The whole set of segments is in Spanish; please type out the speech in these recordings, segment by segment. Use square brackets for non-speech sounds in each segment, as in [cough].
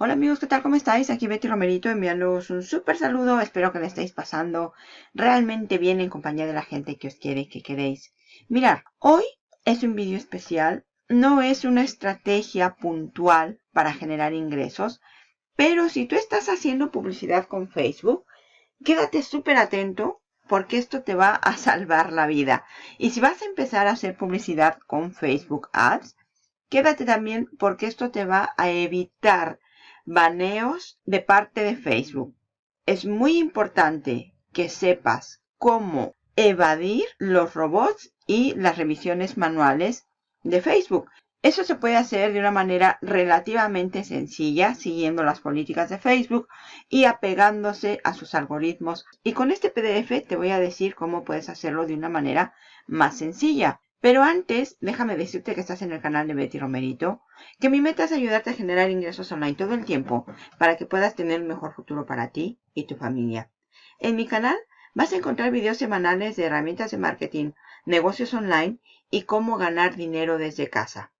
Hola amigos, ¿qué tal? ¿Cómo estáis? Aquí Betty Romerito enviándoos un súper saludo. Espero que le estéis pasando realmente bien en compañía de la gente que os quiere y que queréis. Mirad, hoy es un vídeo especial. No es una estrategia puntual para generar ingresos. Pero si tú estás haciendo publicidad con Facebook, quédate súper atento porque esto te va a salvar la vida. Y si vas a empezar a hacer publicidad con Facebook Ads, quédate también porque esto te va a evitar baneos de parte de Facebook. Es muy importante que sepas cómo evadir los robots y las revisiones manuales de Facebook. Eso se puede hacer de una manera relativamente sencilla, siguiendo las políticas de Facebook y apegándose a sus algoritmos. Y con este PDF te voy a decir cómo puedes hacerlo de una manera más sencilla. Pero antes, déjame decirte que estás en el canal de Betty Romerito, que mi meta es ayudarte a generar ingresos online todo el tiempo para que puedas tener un mejor futuro para ti y tu familia. En mi canal vas a encontrar videos semanales de herramientas de marketing, negocios online y cómo ganar dinero desde casa.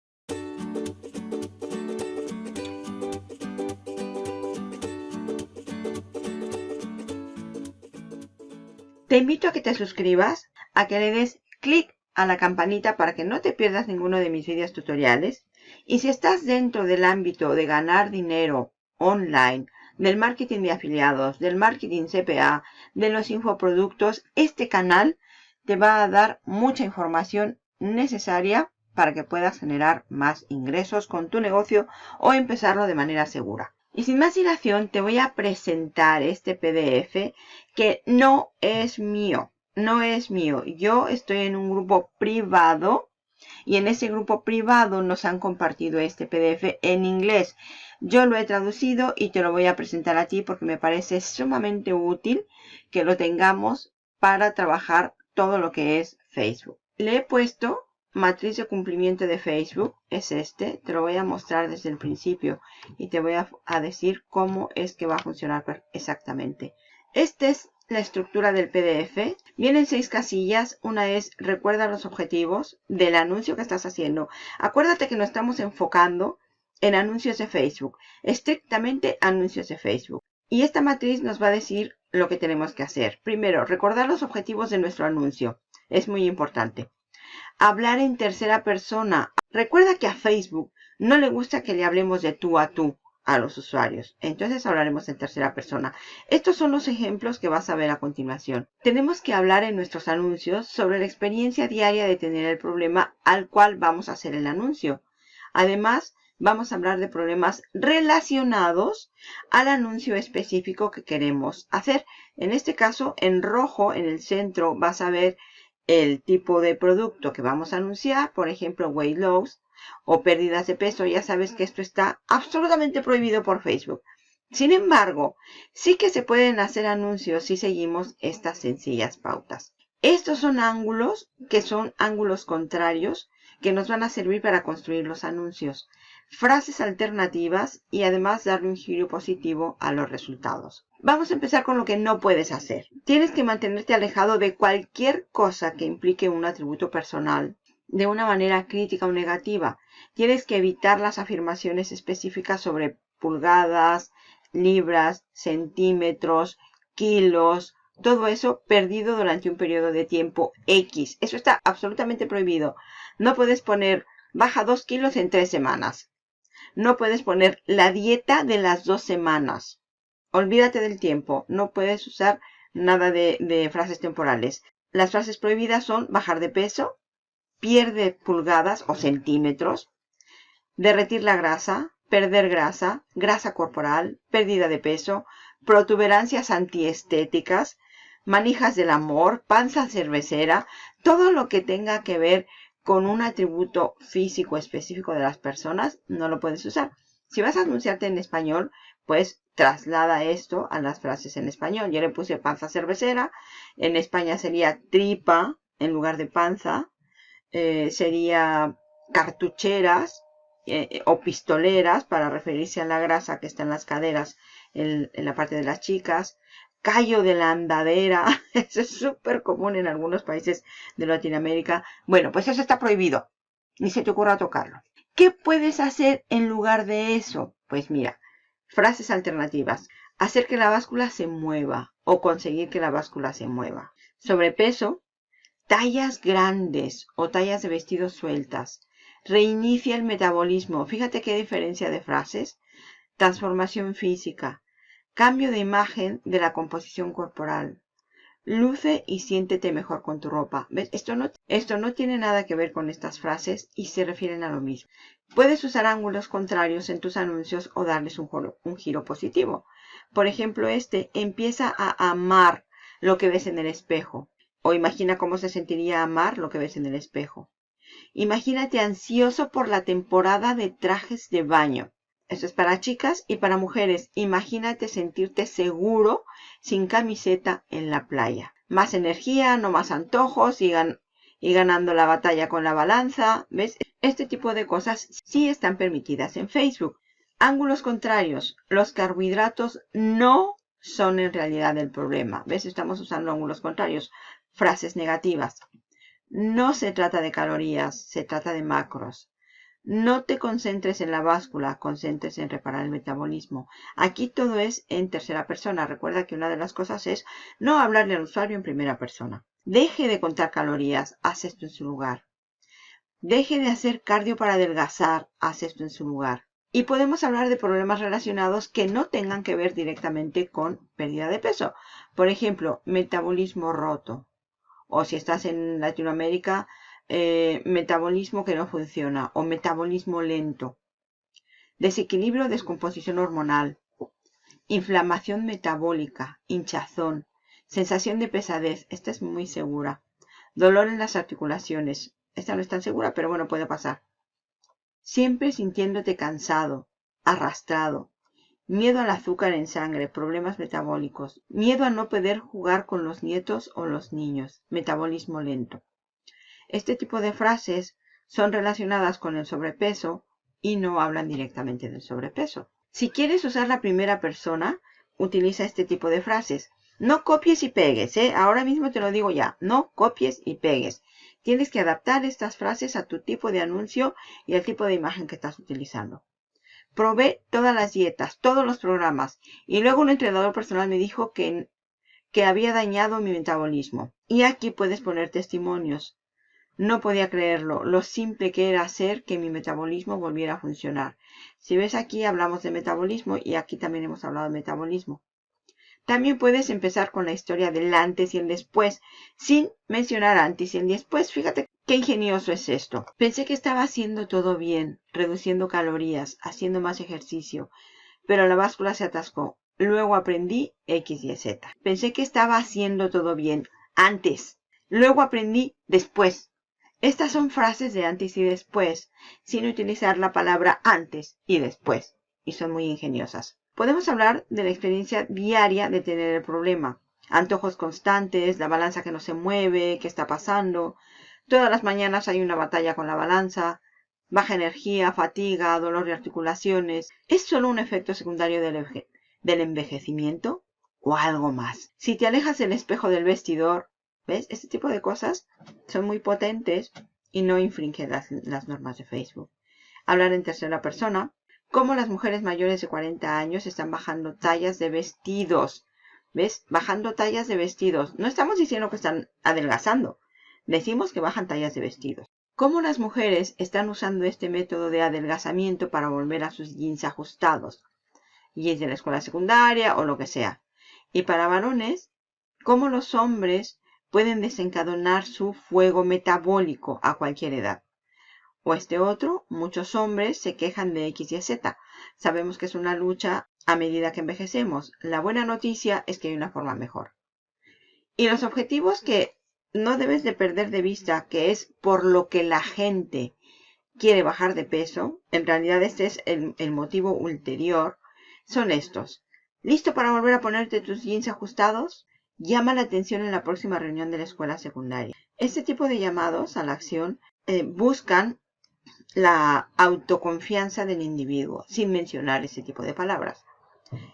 Te invito a que te suscribas, a que le des clic a la campanita para que no te pierdas ninguno de mis videos tutoriales. Y si estás dentro del ámbito de ganar dinero online, del marketing de afiliados, del marketing CPA, de los infoproductos, este canal te va a dar mucha información necesaria para que puedas generar más ingresos con tu negocio o empezarlo de manera segura. Y sin más dilación te voy a presentar este PDF que no es mío no es mío. Yo estoy en un grupo privado y en ese grupo privado nos han compartido este PDF en inglés. Yo lo he traducido y te lo voy a presentar a ti porque me parece sumamente útil que lo tengamos para trabajar todo lo que es Facebook. Le he puesto matriz de cumplimiento de Facebook, es este, te lo voy a mostrar desde el principio y te voy a, decir cómo es que va a funcionar exactamente. Este es la estructura del PDF. Vienen seis casillas. Una es recuerda los objetivos del anuncio que estás haciendo. Acuérdate que nos estamos enfocando en anuncios de Facebook. Estrictamente anuncios de Facebook. Y esta matriz nos va a decir lo que tenemos que hacer. Primero, recordar los objetivos de nuestro anuncio. Es muy importante. Hablar en tercera persona. Recuerda que a Facebook no le gusta que le hablemos de tú a tú a los usuarios. Entonces hablaremos en tercera persona. Estos son los ejemplos que vas a ver a continuación. Tenemos que hablar en nuestros anuncios sobre la experiencia diaria de tener el problema al cual vamos a hacer el anuncio. Además, vamos a hablar de problemas relacionados al anuncio específico que queremos hacer. En este caso, en rojo, en el centro, vas a ver el tipo de producto que vamos a anunciar. Por ejemplo, weight loss o pérdidas de peso, ya sabes que esto está absolutamente prohibido por Facebook. Sin embargo, sí que se pueden hacer anuncios si seguimos estas sencillas pautas. Estos son ángulos que son ángulos contrarios que nos van a servir para construir los anuncios. Frases alternativas y además darle un giro positivo a los resultados. Vamos a empezar con lo que no puedes hacer. Tienes que mantenerte alejado de cualquier cosa que implique un atributo personal de una manera crítica o negativa. Tienes que evitar las afirmaciones específicas sobre pulgadas, libras, centímetros, kilos, todo eso perdido durante un periodo de tiempo X. Eso está absolutamente prohibido. No puedes poner baja dos kilos en tres semanas. No puedes poner la dieta de las dos semanas. Olvídate del tiempo. No puedes usar nada de, frases temporales. Las frases prohibidas son bajar de peso, pierde pulgadas o centímetros, derretir la grasa, perder grasa, grasa corporal, pérdida de peso, protuberancias antiestéticas, manijas del amor, panza cervecera, todo lo que tenga que ver con un atributo físico específico de las personas, no lo puedes usar. Si vas a anunciarte en español, pues traslada esto a las frases en español. Yo le puse panza cervecera, en España sería tripa en lugar de panza, eh, sería cartucheras eh, o pistoleras para referirse a la grasa que está en las caderas en, la parte de las chicas. Callo de la andadera, [laughs] eso es súper común en algunos países de Latinoamérica. Bueno, pues eso está prohibido. Ni se te ocurra tocarlo. ¿Qué puedes hacer en lugar de eso? Pues mira, Frases alternativas. Hacer que la báscula se mueva o conseguir que la báscula se mueva. Sobrepeso. Tallas grandes o tallas de vestidos sueltas. Reinicia el metabolismo. Fíjate qué diferencia de frases. Transformación física. Cambio de imagen de la composición corporal. Luce y siéntete mejor con tu ropa. ¿Ves? Esto no, esto no tiene nada que ver con estas frases y se refieren a lo mismo. Puedes usar ángulos contrarios en tus anuncios o darles un, un giro positivo. Por ejemplo, este empieza a amar lo que ves en el espejo. O imagina cómo se sentiría amar lo que ves en el espejo. Imagínate ansioso por la temporada de trajes de baño. Esto es para chicas y para mujeres. Imagínate sentirte seguro sin camiseta en la playa. Más energía, no más antojos y, y ganando la batalla con la balanza. ¿Ves? Este tipo de cosas sí están permitidas en Facebook. Ángulos contrarios. Los carbohidratos no son en realidad el problema. ¿Ves? Estamos usando ángulos contrarios. Frases negativas. No se trata de calorías, se trata de macros. No te concentres en la báscula, concentres en reparar el metabolismo. Aquí todo es en tercera persona. Recuerda que una de las cosas es no hablarle al usuario en primera persona. Deje de contar calorías, haz esto en su lugar. Deje de hacer cardio para adelgazar, haz esto en su lugar. Y podemos hablar de problemas relacionados que no tengan que ver directamente con pérdida de peso. Por ejemplo, metabolismo roto. O si estás en Latinoamérica, eh, metabolismo que no funciona o metabolismo lento. Desequilibrio descomposición hormonal. Inflamación metabólica, hinchazón, sensación de pesadez. Esta es muy segura. Dolor en las articulaciones. Esta no es tan segura, pero bueno, puede pasar. Siempre sintiéndote cansado, arrastrado. Miedo al azúcar en sangre, problemas metabólicos. Miedo a no poder jugar con los nietos o los niños. Metabolismo lento. Este tipo de frases son relacionadas con el sobrepeso y no hablan directamente del sobrepeso. Si quieres usar la primera persona, utiliza este tipo de frases. No copies y pegues, ¿eh? Ahora mismo te lo digo ya. No copies y pegues. Tienes que adaptar estas frases a tu tipo de anuncio y al tipo de imagen que estás utilizando. Probé todas las dietas, todos los programas y luego un entrenador personal me dijo que, que había dañado mi metabolismo. Y aquí puedes poner testimonios. No podía creerlo, lo simple que era hacer que mi metabolismo volviera a funcionar. Si ves aquí hablamos de metabolismo y aquí también hemos hablado de metabolismo. También puedes empezar con la historia del antes y el después, sin mencionar antes y el después. Fíjate qué ingenioso es esto. Pensé que estaba haciendo todo bien, reduciendo calorías, haciendo más ejercicio, pero la báscula se atascó. Luego aprendí X y Z. Pensé que estaba haciendo todo bien antes. Luego aprendí después. Estas son frases de antes y después, sin utilizar la palabra antes y después, y son muy ingeniosas. Podemos hablar de la experiencia diaria de tener el problema. Antojos constantes, la balanza que no se mueve, qué está pasando. Todas las mañanas hay una batalla con la balanza. Baja energía, fatiga, dolor de articulaciones. ¿Es solo un efecto secundario del, del envejecimiento? ¿O algo más? Si te alejas del espejo del vestidor, ¿Ves? Este tipo de cosas son muy potentes y no infringen las, normas de Facebook. Hablar en tercera persona. Cómo las mujeres mayores de 40 años están bajando tallas de vestidos. ¿Ves? Bajando tallas de vestidos. No estamos diciendo que están adelgazando. Decimos que bajan tallas de vestidos. Cómo las mujeres están usando este método de adelgazamiento para volver a sus jeans ajustados. Jeans de la escuela secundaria o lo que sea. Y para varones, cómo los hombres pueden desencadenar su fuego metabólico a cualquier edad. O este otro, muchos hombres se quejan de X y Z. Sabemos que es una lucha a medida que envejecemos. La buena noticia es que hay una forma mejor. Y los objetivos que no debes de perder de vista, que es por lo que la gente quiere bajar de peso, en realidad este es el, el motivo ulterior, son estos. ¿Listo para volver a ponerte tus jeans ajustados? Llama la atención en la próxima reunión de la escuela secundaria. Este tipo de llamados a la acción eh, buscan la autoconfianza del individuo, sin mencionar ese tipo de palabras.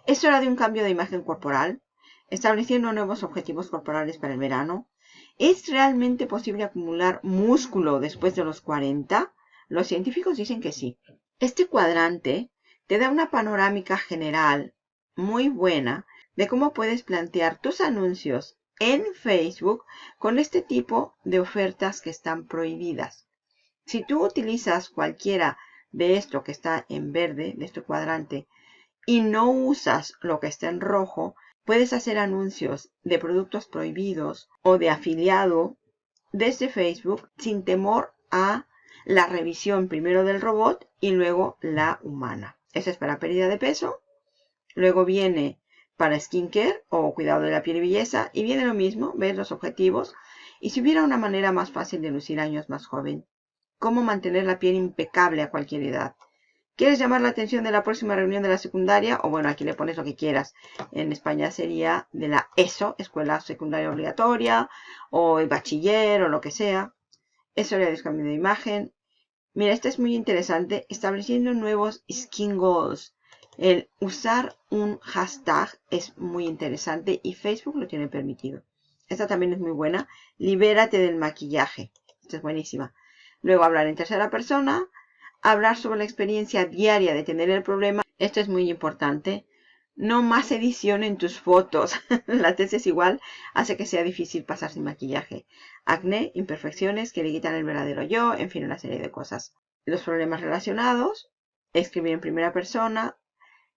Es hora de un cambio de imagen corporal, estableciendo nuevos objetivos corporales para el verano. ¿Es realmente posible acumular músculo después de los 40? Los científicos dicen que sí. Este cuadrante te da una panorámica general muy buena de cómo puedes plantear tus anuncios en Facebook con este tipo de ofertas que están prohibidas. Si tú utilizas cualquiera de esto que está en verde, de este cuadrante, y no usas lo que está en rojo, puedes hacer anuncios de productos prohibidos o de afiliado desde Facebook sin temor a la revisión primero del robot y luego la humana. Eso es para pérdida de peso. Luego viene para skincare o cuidado de la piel y belleza. Y viene lo mismo, ver los objetivos. Y si hubiera una manera más fácil de lucir años más joven, cómo mantener la piel impecable a cualquier edad. ¿Quieres llamar la atención de la próxima reunión de la secundaria? O bueno, aquí le pones lo que quieras. En España sería de la ESO, Escuela Secundaria Obligatoria, o el bachiller, o lo que sea. Eso le cambio de imagen. Mira, este es muy interesante. Estableciendo nuevos skin goals. El usar un hashtag es muy interesante y Facebook lo tiene permitido. Esta también es muy buena. Libérate del maquillaje. Esta es buenísima. Luego hablar en tercera persona hablar sobre la experiencia diaria de tener el problema. Esto es muy importante. No más edición en tus fotos. [laughs] la tesis igual hace que sea difícil pasar sin maquillaje. Acné, imperfecciones que le quitan el verdadero yo, en fin, una serie de cosas. Los problemas relacionados, escribir en primera persona,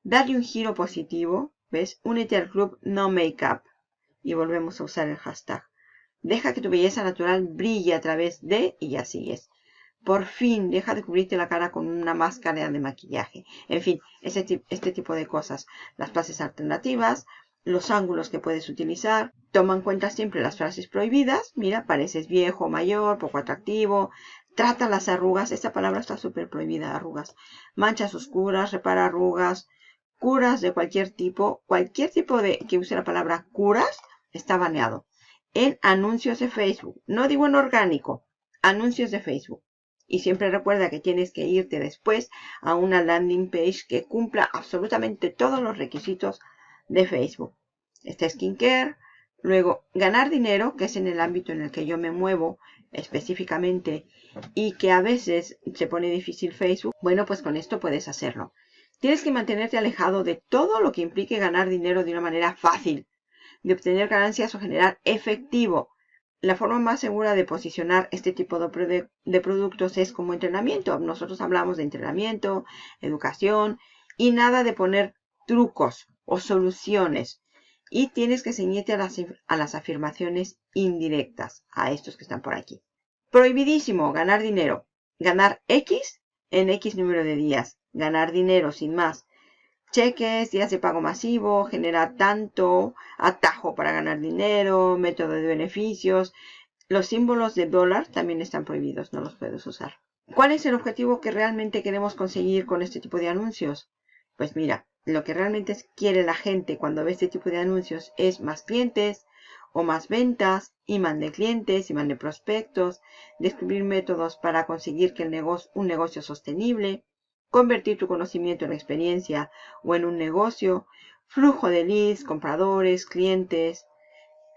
darle un giro positivo, ¿ves? Únete al club No Makeup y volvemos a usar el hashtag. Deja que tu belleza natural brille a través de y ya sigues. Por fin, deja de cubrirte la cara con una máscara de maquillaje. En fin, este, este tipo de cosas. Las frases alternativas, los ángulos que puedes utilizar. Toma en cuenta siempre las frases prohibidas. Mira, pareces viejo, mayor, poco atractivo. Trata las arrugas. Esta palabra está súper prohibida, arrugas. Manchas oscuras, repara arrugas. Curas de cualquier tipo. Cualquier tipo de que use la palabra curas está baneado. En anuncios de Facebook. No digo en orgánico. Anuncios de Facebook. Y siempre recuerda que tienes que irte después a una landing page que cumpla absolutamente todos los requisitos de Facebook. Está skincare. Luego, ganar dinero, que es en el ámbito en el que yo me muevo específicamente y que a veces se pone difícil Facebook. Bueno, pues con esto puedes hacerlo. Tienes que mantenerte alejado de todo lo que implique ganar dinero de una manera fácil, de obtener ganancias o generar efectivo la forma más segura de posicionar este tipo de, productos es como entrenamiento. Nosotros hablamos de entrenamiento, educación y nada de poner trucos o soluciones. Y tienes que ceñirte a las, a las afirmaciones indirectas, a estos que están por aquí. Prohibidísimo ganar dinero. Ganar X en X número de días. Ganar dinero sin más cheques, días de pago masivo, genera tanto, atajo para ganar dinero, método de beneficios. Los símbolos de dólar también están prohibidos, no los puedes usar. ¿Cuál es el objetivo que realmente queremos conseguir con este tipo de anuncios? Pues mira, lo que realmente quiere la gente cuando ve este tipo de anuncios es más clientes o más ventas, y de clientes, y de prospectos, descubrir métodos para conseguir que el negocio, un negocio sostenible, convertir tu conocimiento en experiencia o en un negocio, flujo de leads, compradores, clientes.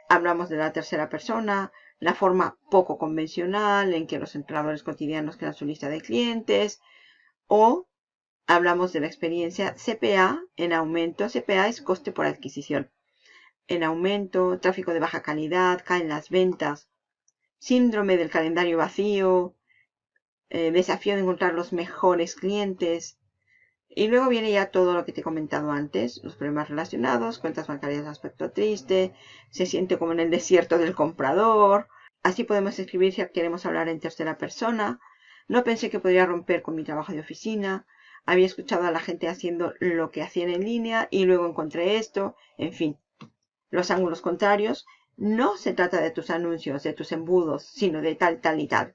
Hablamos de la tercera persona, la forma poco convencional en que los entrenadores cotidianos crean su lista de clientes o hablamos de la experiencia CPA en aumento. CPA es coste por adquisición. En aumento, tráfico de baja calidad, caen las ventas, síndrome del calendario vacío, eh, desafío de encontrar los mejores clientes. Y luego viene ya todo lo que te he comentado antes, los problemas relacionados, cuentas bancarias de aspecto triste, se siente como en el desierto del comprador. Así podemos escribir si queremos hablar en tercera persona. No pensé que podría romper con mi trabajo de oficina. Había escuchado a la gente haciendo lo que hacían en línea y luego encontré esto. En fin, los ángulos contrarios. No se trata de tus anuncios, de tus embudos, sino de tal, tal y tal.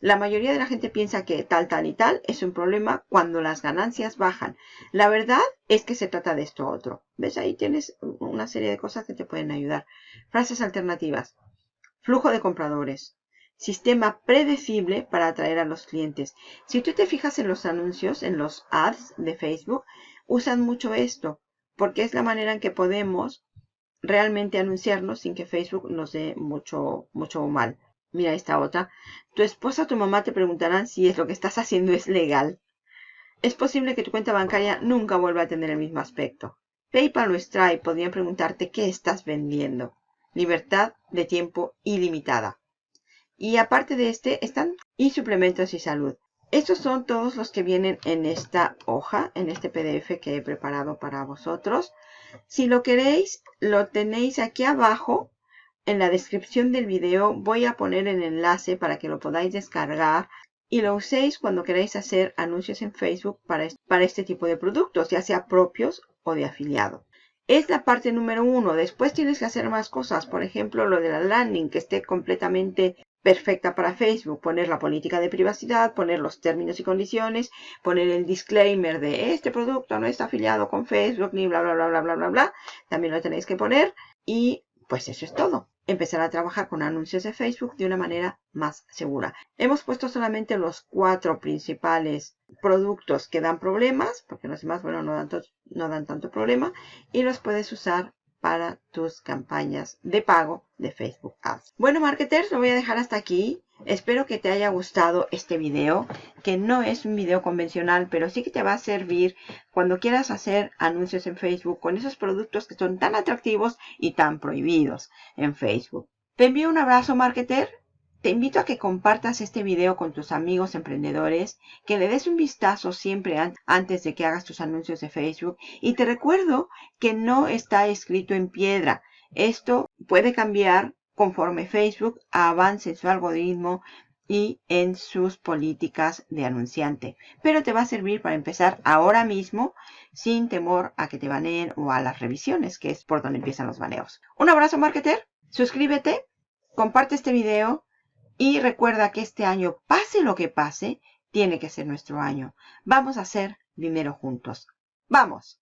La mayoría de la gente piensa que tal, tal y tal es un problema cuando las ganancias bajan. La verdad es que se trata de esto otro. ¿Ves? Ahí tienes una serie de cosas que te pueden ayudar. Frases alternativas. Flujo de compradores. Sistema predecible para atraer a los clientes. Si tú te fijas en los anuncios, en los ads de Facebook, usan mucho esto, porque es la manera en que podemos realmente anunciarnos sin que Facebook nos dé mucho, mucho mal. Mira esta otra. Tu esposa o tu mamá te preguntarán si es lo que estás haciendo es legal. es posible que tu cuenta bancaria nunca vuelva a tener el mismo aspecto. PayPal o Stripe podrían preguntarte qué estás vendiendo. Libertad de tiempo ilimitada. Y aparte de este, están y suplementos y salud. Estos son todos los que vienen en esta hoja, en este PDF que he preparado para vosotros. Si lo queréis, lo tenéis aquí abajo. En la descripción del video voy a poner el enlace para que lo podáis descargar y lo uséis cuando queráis hacer anuncios en Facebook para, este tipo de productos, ya sea propios o de afiliado. Es la parte número uno. Después tienes que hacer más cosas. Por ejemplo, lo de la landing, que esté completamente perfecta para Facebook. Poner la política de privacidad, poner los términos y condiciones, poner el disclaimer de este producto no está afiliado con Facebook, ni bla, bla, bla, bla, bla, bla, bla. También lo tenéis que poner. Y pues eso es todo empezar a trabajar con anuncios de Facebook de una manera más segura. Hemos puesto solamente los cuatro principales productos que dan problemas, porque los demás, bueno, no dan, no dan tanto problema, y los puedes usar para tus campañas de pago de Facebook Ads. Bueno, marketers, lo voy a dejar hasta aquí. Espero que te haya gustado este video, que no es un video convencional, pero sí que te va a servir cuando quieras hacer anuncios en Facebook con esos productos que son tan atractivos y tan prohibidos en Facebook. Te envío un abrazo, marketer. Te invito a que compartas este video con tus amigos emprendedores, que le des un vistazo siempre antes de que hagas tus anuncios de Facebook. Y te recuerdo que no está escrito en piedra. Esto puede cambiar conforme Facebook avance en su algoritmo y en sus políticas de anunciante. Pero te va a servir para empezar ahora mismo sin temor a que te baneen o a las revisiones, que es por donde empiezan los baneos. Un abrazo, marketer. Suscríbete, comparte este video y recuerda que este año, pase lo que pase, tiene que ser nuestro año. Vamos a hacer dinero juntos. ¡Vamos!